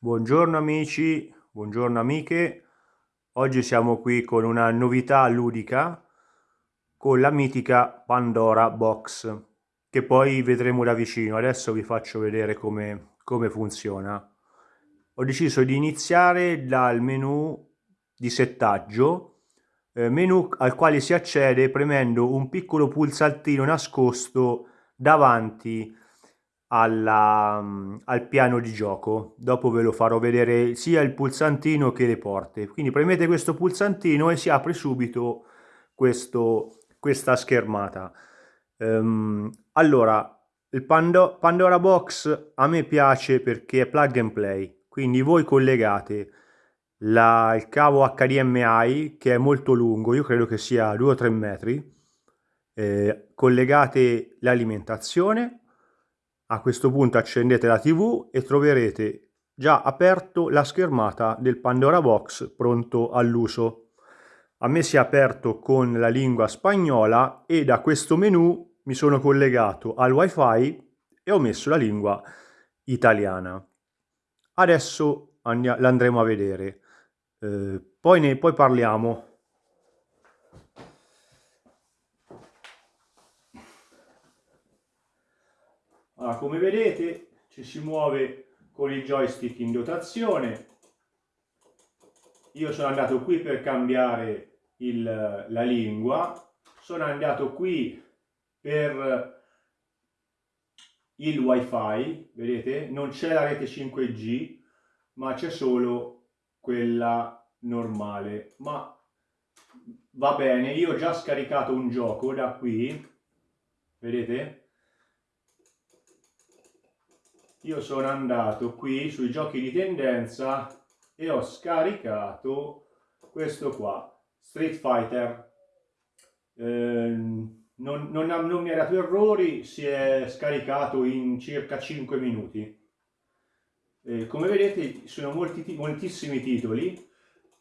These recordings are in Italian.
Buongiorno amici, buongiorno amiche. Oggi siamo qui con una novità ludica con la mitica Pandora Box che poi vedremo da vicino. Adesso vi faccio vedere come, come funziona. Ho deciso di iniziare dal menu di settaggio, eh, menu al quale si accede premendo un piccolo pulsantino nascosto davanti alla, mm, al piano di gioco. Dopo ve lo farò vedere sia il pulsantino che le porte. Quindi premete questo pulsantino e si apre subito questo, questa schermata. Um, allora, il Pando Pandora Box a me piace perché è plug and play. Quindi voi collegate la, il cavo HDMI che è molto lungo, io credo che sia 2 o 3 metri, eh, collegate l'alimentazione, a questo punto accendete la TV e troverete già aperto la schermata del Pandora Box pronto all'uso. A me si è aperto con la lingua spagnola e da questo menu mi sono collegato al wifi e ho messo la lingua italiana. Adesso l'andremo a vedere, eh, poi ne poi parliamo. Allora, come vedete ci si muove con il joystick in dotazione. Io sono andato qui per cambiare il, la lingua, sono andato qui per il wifi, vedete? Non c'è la rete 5G, ma c'è solo quella normale. Ma va bene, io ho già scaricato un gioco da qui, vedete? Io sono andato qui sui giochi di tendenza e ho scaricato questo qua, Street Fighter. Eh, non, non, non, mi ha dato errori, si è scaricato in circa 5 minuti. Eh, come vedete sono molti, moltissimi titoli,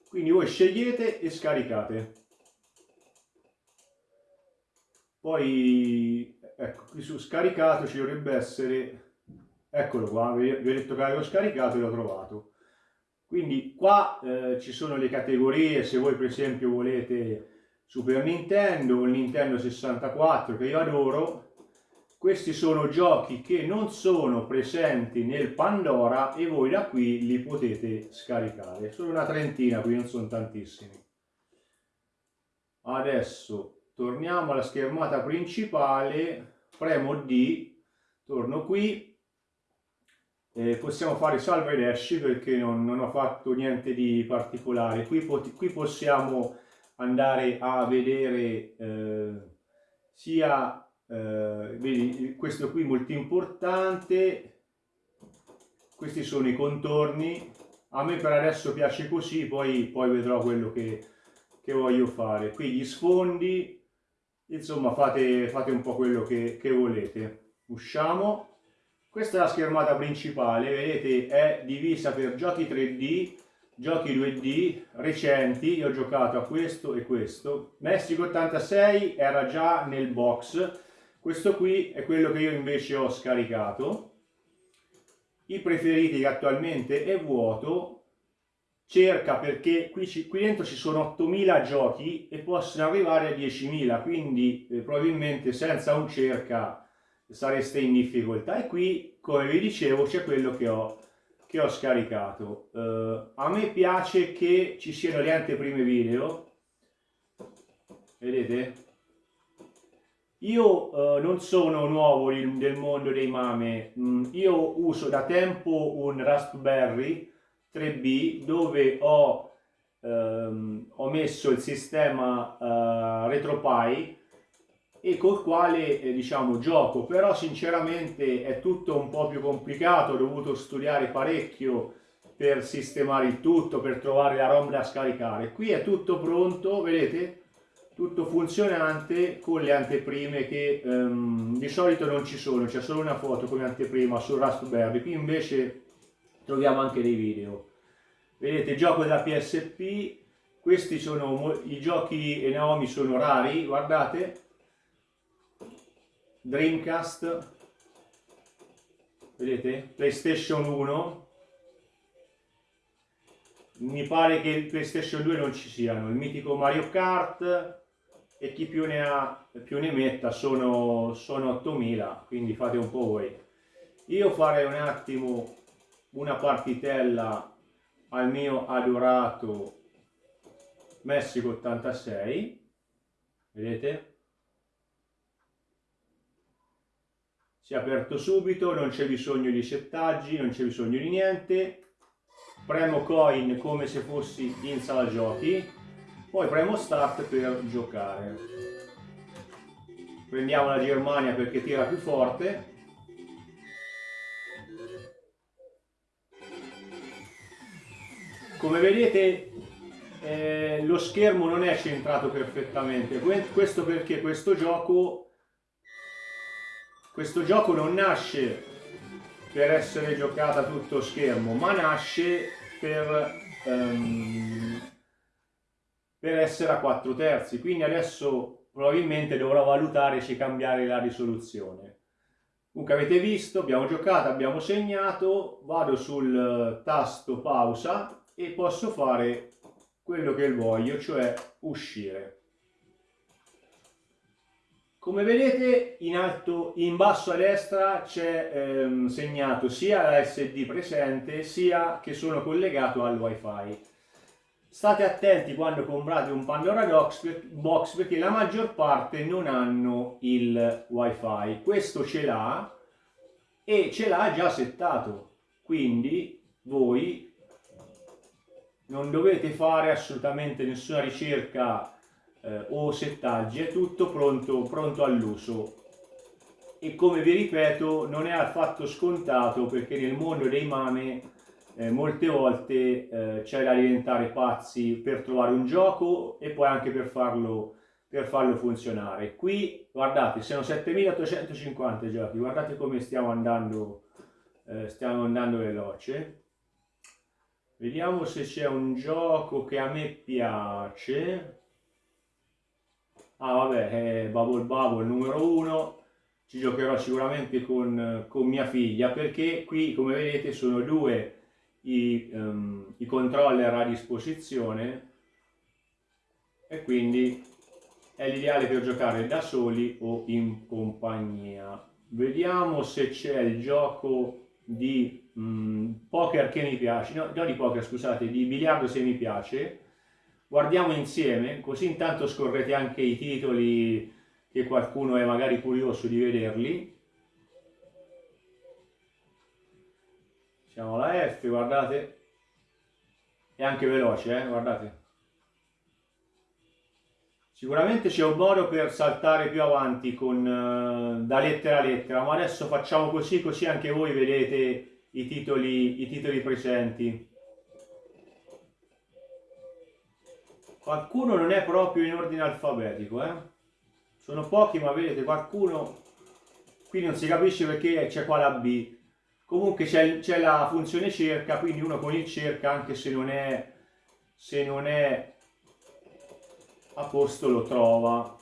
quindi voi scegliete e scaricate. Poi, ecco, qui su scaricato ci dovrebbe essere eccolo qua, vi ho detto che l'avevo scaricato e l'ho trovato. Quindi qua eh, ci sono le categorie, se voi per esempio volete Super Nintendo o Nintendo 64 che io adoro, questi sono giochi che non sono presenti nel Pandora e voi da qui li potete scaricare. Sono una trentina, qui non sono tantissimi. Adesso torniamo alla schermata principale, premo D, torno qui eh, possiamo fare salva ed esci perché non, non, ho fatto niente di particolare. Qui, qui possiamo andare a vedere eh, sia eh, vedi questo qui molto importante. Questi sono i contorni. A me per adesso piace così poi, poi vedrò quello che, che voglio fare. Qui gli sfondi. Insomma fate, fate un po' quello che, che volete. Usciamo questa è la schermata principale, vedete è divisa per giochi 3D, giochi 2D recenti, io ho giocato a questo e questo. Messico 86 era già nel box, questo qui è quello che io invece ho scaricato. I preferiti che attualmente è vuoto, cerca perché qui, qui dentro ci sono 8000 giochi e possono arrivare a 10.000, quindi eh, probabilmente senza un cerca sareste in difficoltà. E qui come vi dicevo c'è quello che ho, che ho scaricato. Uh, a me piace che ci siano le anteprime video. Vedete? Io uh, non sono nuovo nel mondo dei mame. Mm, io uso da tempo un Raspberry 3B dove ho, um, ho messo il sistema uh, RetroPie e col quale eh, diciamo gioco. Però sinceramente è tutto un po' più complicato. Ho dovuto studiare parecchio per sistemare il tutto per trovare la ROM da scaricare. Qui è tutto pronto vedete? Tutto funzionante con le anteprime che um, di solito non ci sono. C'è solo una foto come anteprima sul Raspberry. Qui invece troviamo anche dei video. Vedete gioco della PSP questi sono i giochi e Naomi sono rari guardate Dreamcast, vedete? PlayStation 1, mi pare che il PlayStation 2 non ci siano, il mitico Mario Kart e chi più ne ha più ne metta sono, sono 8000, quindi fate un po' voi. Io farei un attimo una partitella al mio adorato Messico 86, vedete? Si è aperto subito, non c'è bisogno di settaggi, non c'è bisogno di niente, premo coin come se fossi in sala giochi, poi premo start per giocare. Prendiamo la Germania perché tira più forte. Come vedete eh, lo schermo non è centrato perfettamente, questo perché questo gioco, questo gioco non nasce per essere giocata a tutto schermo, ma nasce per, um, per essere a 4 terzi. Quindi adesso probabilmente dovrò valutare se cambiare la risoluzione. Comunque avete visto, abbiamo giocato, abbiamo segnato, vado sul tasto pausa e posso fare quello che voglio, cioè uscire. Come vedete in alto, in basso a destra c'è ehm, segnato sia la SD presente sia che sono collegato al wifi. State attenti quando comprate un Pandora Box perché la maggior parte non hanno il wifi. Questo ce l'ha e ce l'ha già settato. Quindi voi non dovete fare assolutamente nessuna ricerca eh, o settaggi, è tutto pronto, pronto all'uso. E come vi ripeto, non è affatto scontato perché nel mondo dei mame eh, molte volte eh, c'è da diventare pazzi per trovare un gioco e poi anche per farlo, per farlo funzionare. Qui, guardate, sono 7850 giochi, guardate come stiamo andando, eh, stiamo andando veloce. Vediamo se c'è un gioco che a me piace ah vabbè, è Bubble Bubble numero uno, ci giocherò sicuramente con, con, mia figlia perché qui come vedete sono due i, um, i controller a disposizione. E quindi è l'ideale per giocare da soli o in compagnia. Vediamo se c'è il gioco di um, poker che mi piace, no, no di poker scusate, di biliardo se mi piace, guardiamo insieme, così intanto scorrete anche i titoli che qualcuno è magari curioso di vederli. Siamo alla F, guardate. È anche veloce, eh? guardate. Sicuramente c'è un modo per saltare più avanti con, uh, da lettera a lettera, ma adesso facciamo così, così anche voi vedete i titoli, i titoli presenti. Qualcuno non è proprio in ordine alfabetico, eh? Sono pochi, ma vedete, qualcuno... Qui non si capisce perché c'è qua la B. Comunque c'è la funzione cerca, quindi uno con il cerca, anche se non è, se non è a posto, lo trova.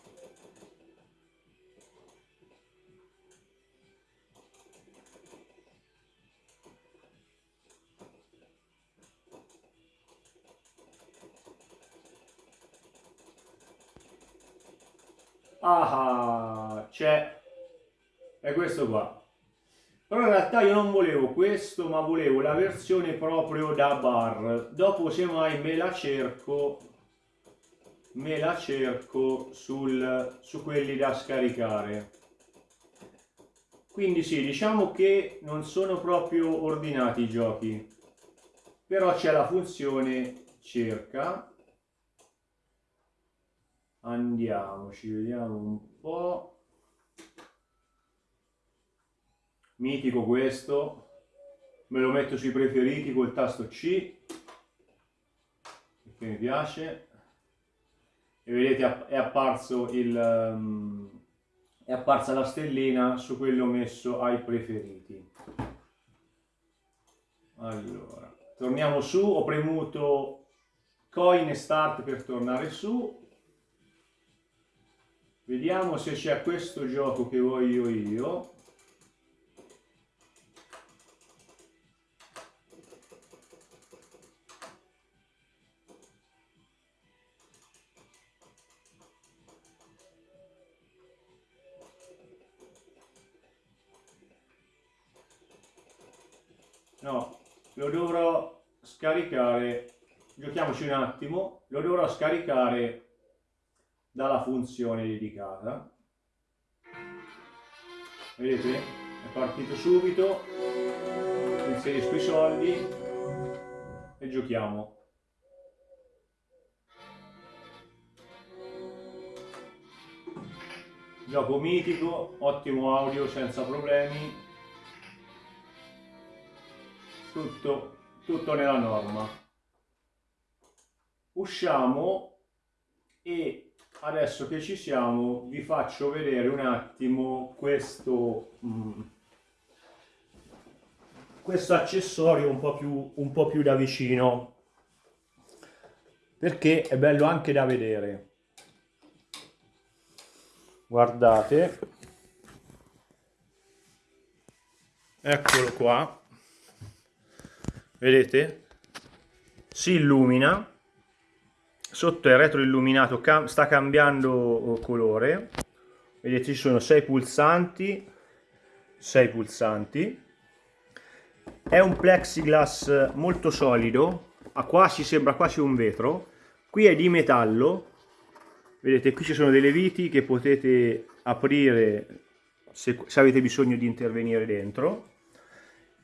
Ah c'è. È questo qua. Però in realtà io non volevo questo ma volevo la versione proprio da bar. Dopo semmai me la cerco me la cerco sul, su quelli da scaricare. Quindi sì diciamo che non sono proprio ordinati i giochi. Però c'è la funzione cerca andiamoci vediamo un po' mitico questo. Me lo metto sui preferiti col tasto C perché mi piace. E vedete è apparso il um, è apparsa la stellina su quello messo ai preferiti. Allora torniamo su. Ho premuto coin start per tornare su Vediamo se c'è questo gioco che voglio io. No, lo dovrò scaricare, giochiamoci un attimo, lo dovrò scaricare dalla funzione dedicata. Vedete? È partito subito, inserisco i soldi e giochiamo. Gioco mitico, ottimo audio senza problemi, tutto, tutto nella norma. Usciamo e adesso che ci siamo vi faccio vedere un attimo questo, mm, questo accessorio un po, più, un po' più da vicino perché è bello anche da vedere. Guardate. Eccolo qua. Vedete? Si illumina sotto è retroilluminato cam sta cambiando oh, colore. Vedete ci sono sei pulsanti sei pulsanti. È un plexiglass molto solido a quasi sembra quasi un vetro. Qui è di metallo. Vedete qui ci sono delle viti che potete aprire se, se avete bisogno di intervenire dentro.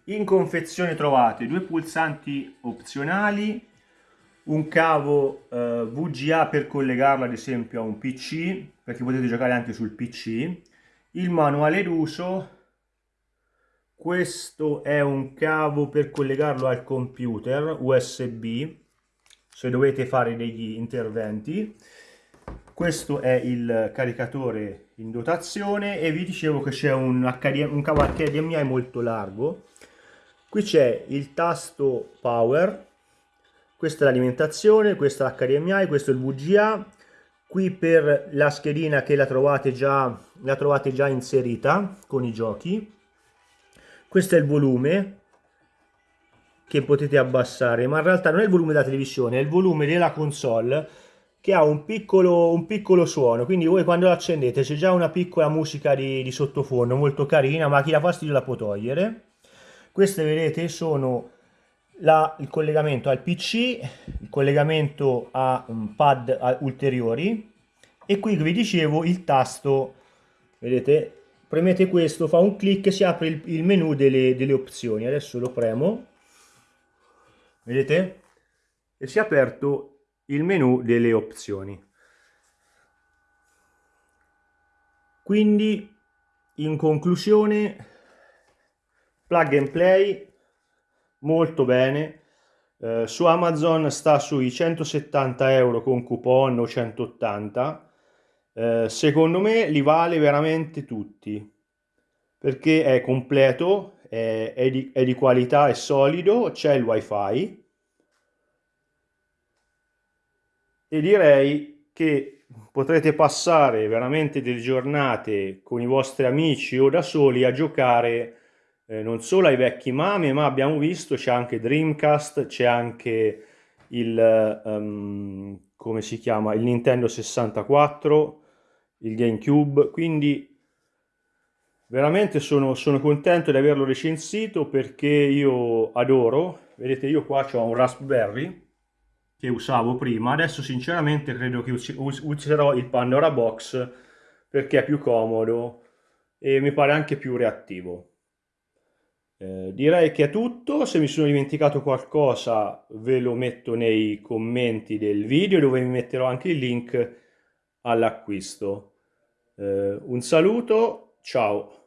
In confezione trovate due pulsanti opzionali un cavo eh, VGA per collegarlo ad esempio a un PC perché potete giocare anche sul PC il manuale d'uso questo è un cavo per collegarlo al computer USB se dovete fare degli interventi. Questo è il caricatore in dotazione e vi dicevo che c'è un, un cavo HDMI molto largo. Qui c'è il tasto power questa è l'alimentazione questo è l'HDMI questo è il VGA qui per la schedina che la trovate già la trovate già inserita con i giochi. Questo è il volume che potete abbassare ma in realtà non è il volume della televisione è il volume della console che ha un piccolo, un piccolo suono, quindi voi quando lo accendete c'è già una piccola musica di, di sottofondo molto carina, ma chi dà fastidio la può togliere. Queste vedete sono la, il collegamento al PC, il collegamento a um, pad a, ulteriori e qui vi dicevo il tasto, vedete, premete questo, fa un clic e si apre il, il menu delle, delle opzioni. Adesso lo premo, vedete? E si è aperto il menu delle opzioni. Quindi, in conclusione, plug and play, molto bene. Eh, su Amazon sta sui 170 euro con coupon o 180. Eh, secondo me li vale veramente tutti perché è completo, è, è, di, è di qualità, è solido, c'è il wifi e direi che potrete passare veramente delle giornate con i vostri amici o da soli a giocare eh, non solo ai vecchi mame ma abbiamo visto c'è anche Dreamcast c'è anche il um, come si chiama il Nintendo 64 il GameCube quindi veramente sono, sono contento di averlo recensito perché io adoro vedete io qua ho un Raspberry che usavo prima. Adesso sinceramente credo che userò il Pandora Box perché è più comodo e mi pare anche più reattivo. Eh, direi che è tutto, se mi sono dimenticato qualcosa ve lo metto nei commenti del video dove mi metterò anche il link all'acquisto. Eh, un saluto, ciao!